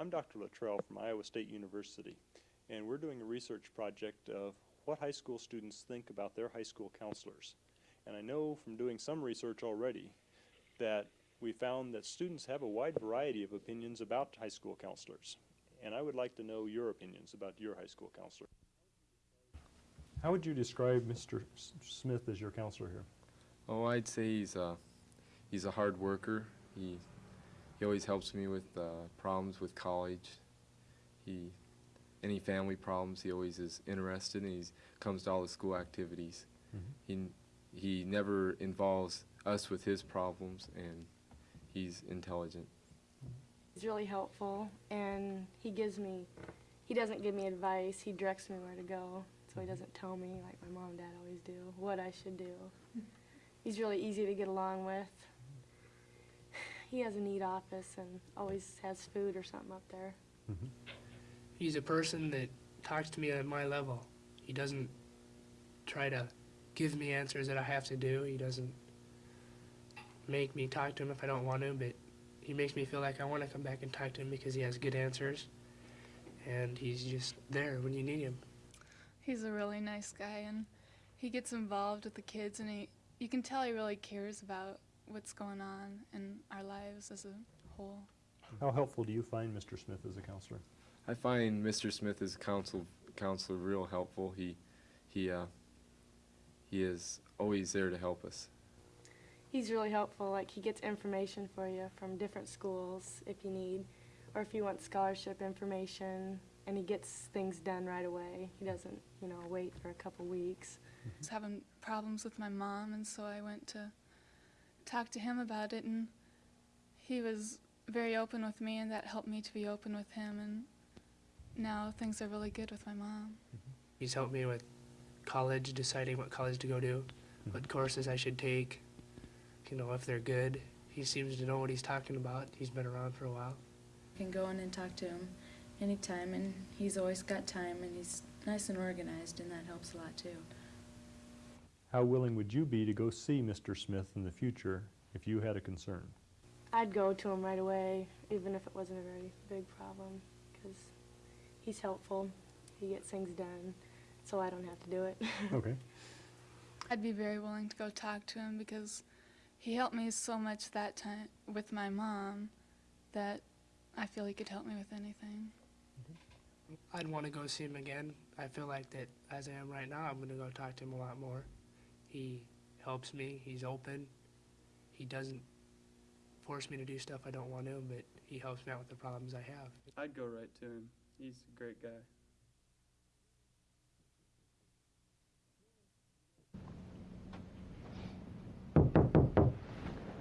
I'm Dr. Luttrell from Iowa State University, and we're doing a research project of what high school students think about their high school counselors. And I know from doing some research already that we found that students have a wide variety of opinions about high school counselors. And I would like to know your opinions about your high school counselor. How would you describe Mr. S- Smith as your counselor here? Oh, I'd say he's a he's a hard worker. He he always helps me with uh, problems with college. He any family problems, he always is interested, and he comes to all the school activities. He he never involves us with his problems, and he's intelligent. He's really helpful, and he gives me, he doesn't give me advice, he directs me where to go. So he doesn't tell me, like my mom and dad always do, what I should do. He's really easy to get along with. He has a neat office and always has food or something up there. Mm-hmm. He's a person that talks to me at my level. He doesn't try to give me answers that I have to do. He doesn't make me talk to him if I don't want to, but he makes me feel like I want to come back and talk to him because he has good answers. And he's just there when you need him. He's a really nice guy and he gets involved with the kids and he you can tell he really cares about what's going on in our lives as a whole. How helpful do you find Mr. Smith as a counselor? I find Mr. Smith as counsel counselor real helpful. He he uh, he is always there to help us. He's really helpful, like he gets information for you from different schools if you need, or if you want scholarship information, and he gets things done right away. He doesn't, you know, wait for a couple weeks. I was having problems with my mom and so I went to talk to him about it and he was very open with me and that helped me to be open with him and now things are really good with my mom. Mm-hmm. He's helped me with college, deciding what college to go to, mm-hmm. what courses I should take, you know, if they're good. He seems to know what he's talking about. He's been around for a while. can go in and talk to him anytime, and he's always got time, and he's nice and organized, and that helps a lot too. How willing would you be to go see Mr. Smith in the future if you had a concern? I'd go to him right away, even if it wasn't a very big problem, because he's helpful. He gets things done, so I don't have to do it. Okay. I'd be very willing to go talk to him because he helped me so much that time with my mom that I feel he could help me with anything. I'd want to go see him again. I feel like that as I am right now, I'm going to go talk to him a lot more. He helps me. He's open. He doesn't force me to do stuff I don't want to, but he helps me out with the problems I have. I'd go right to him. He's a great guy.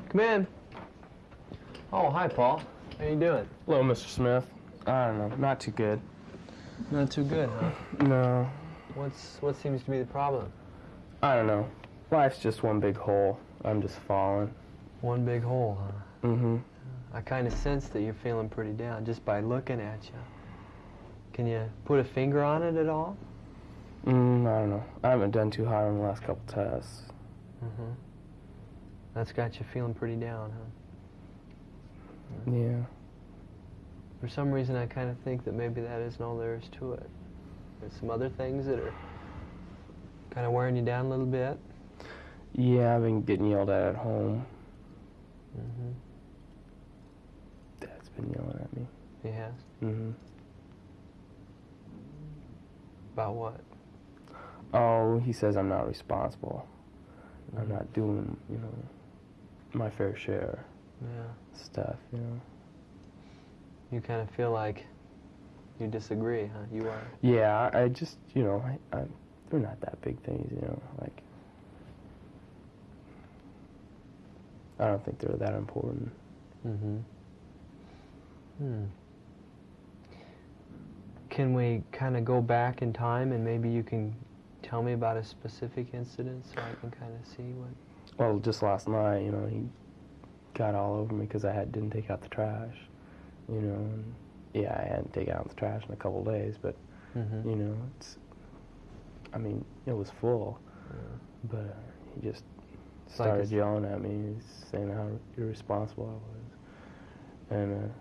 Come in. Oh, hi, Paul. How you doing? Hello, Mr. Smith. I don't know, not too good. Not too good, huh? No, What's what seems to be the problem? I don't know. Life's just one big hole. I'm just falling. One big hole, huh? Mm-hmm. I kind of sense that you're feeling pretty down just by looking at you. Can you put a finger on it at all? Mm, I don't know. I haven't done too hot on the last couple tests. Mm-hmm. That's got you feeling pretty down, huh? Yeah. For some reason, I kind of think that maybe that isn't all there is to it. There's some other things that are kind of wearing you down a little bit. Yeah, I've been getting yelled at at home. Mm-hmm. Dad's been yelling at me. He has. Mm-hmm. About what? Oh, he says I'm not responsible. I'm Mhm. not doing, you know, my fair share Yeah. stuff, you know. You kind of feel like you disagree, huh? You are. Yeah, I I just, you know, I, I, they're not that big things, you know, like, I don't think they're that important. Mm-hmm. Hmm. Can we kind of go back in time and maybe you can tell me about a specific incident so I can kind of see what. Well, just last night, you know, he got all over me because I had didn't take out the trash, you know, and yeah, I hadn't taken out the trash in a couple days, but Mm-hmm. you know, it's, I mean, it was full, but uh, he just started it's- yelling at me, saying how irresponsible I was, and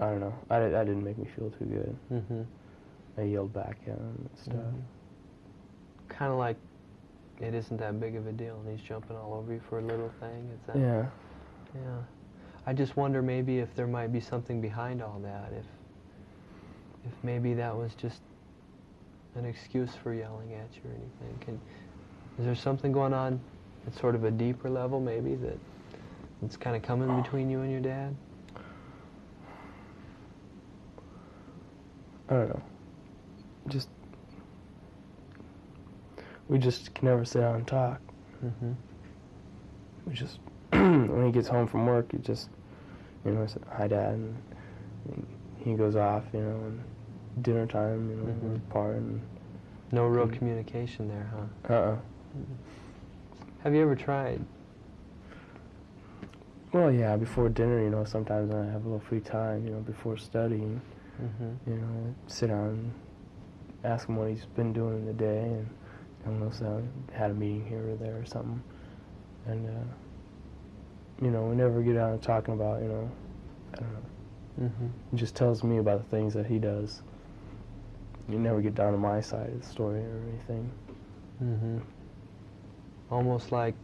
uh, I don't know. I, that didn't make me feel too good. Mm-hmm. I yelled back at him and stuff. Kind of like it isn't that big of a deal, and he's jumping all over you for a little thing. Is that? Yeah. Yeah. I just wonder maybe if there might be something behind all that. If if maybe that was just an excuse for yelling at you or anything. Can, is there something going on at sort of a deeper level maybe that it's kind of coming between you and your dad? I don't know. Just we just can never sit down and talk. Mm-hmm. We just when he gets home from work, he just you know, I said, hi dad, and, and he goes off, you know, and dinner time, you know, Mhm. we're apart, and No real Mm. communication there, huh? uh, uh Have you ever tried? well, yeah, before dinner, you know, sometimes when I have a little free time, you know, before studying, Mm-hmm. you know, sit down, and ask him what he's been doing in the day, and I don't know, so I had a meeting here or there or something, and uh, you know, we never get down to talking about, you know, I don't know. Mm-hmm. He just tells me about the things that he does. You never get down to my side of the story or anything. Mm-hmm. Almost like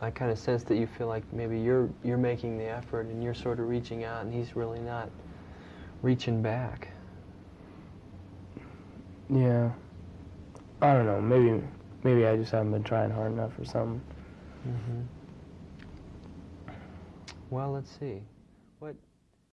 I kind of sense that you feel like maybe you're you're making the effort and you're sort of reaching out, and he's really not reaching back. Yeah. I don't know. Maybe maybe I just haven't been trying hard enough or something. Mm-hmm. Well, let's see.